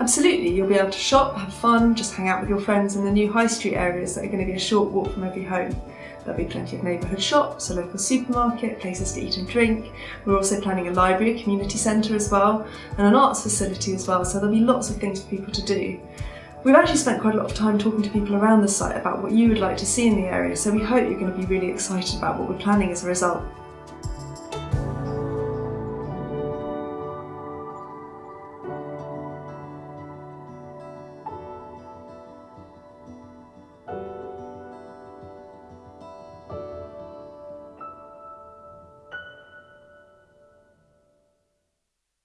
Absolutely, you'll be able to shop, have fun, just hang out with your friends in the new high street areas that are going to be a short walk from every home. There'll be plenty of neighbourhood shops, a local supermarket, places to eat and drink. We're also planning a library, a community centre as well, and an arts facility as well, so there'll be lots of things for people to do. We've actually spent quite a lot of time talking to people around the site about what you would like to see in the area, so we hope you're going to be really excited about what we're planning as a result.